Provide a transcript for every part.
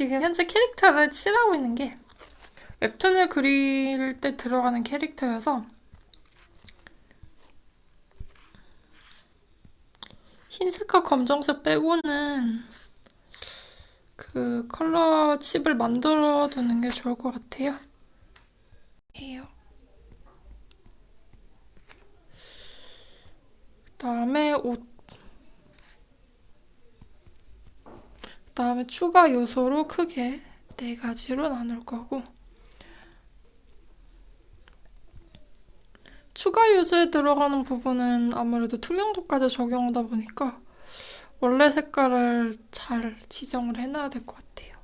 지금 현재 캐릭터를 칠하고 있는 게 웹툰을 그릴 때 들어가는 캐릭터여서 흰색과 검정색 빼고는 그 컬러 칩을 만들어 두는 게 좋을 것 같아요. 해요. 그 다음에 옷 다음에 추가 요소로 크게 네 가지로 나눌 거고 추가 요소에 들어가는 부분은 아무래도 투명도까지 적용하다 보니까 원래 색깔을 잘 지정을 해놔야 될 것 같아요.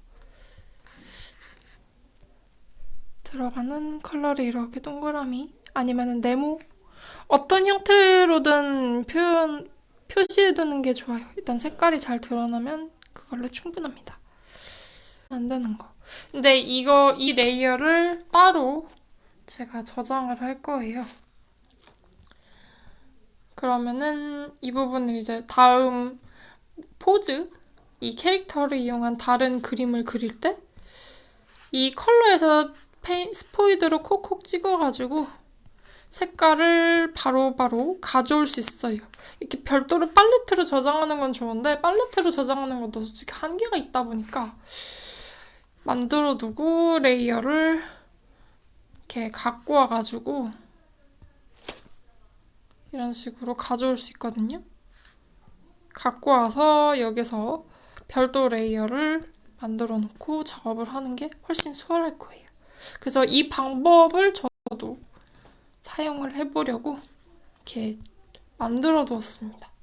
들어가는 컬러를 이렇게 동그라미 아니면 네모 어떤 형태로든 표현 표시해두는 게 좋아요. 일단 색깔이 잘 드러나면 그걸로 충분합니다. 만드는 거. 근데 이거 이 레이어를 따로 제가 저장을 할 거예요. 그러면은 이 부분을 이제 다음 포즈, 이 캐릭터를 이용한 다른 그림을 그릴 때 이 컬러에서 페인, 스포이드로 콕콕 찍어가지고 색깔을 바로바로 바로 가져올 수 있어요. 이렇게 별도로 팔레트로 저장하는 건 좋은데 팔레트로 저장하는 것도 솔직히 한계가 있다 보니까 만들어 두고 레이어를 이렇게 갖고 와가지고 이런 식으로 가져올 수 있거든요. 갖고 와서 여기서 별도 레이어를 만들어 놓고 작업을 하는 게 훨씬 수월할 거예요. 그래서 이 방법을 저도 사용을 해보려고 이렇게 만들어 두었습니다.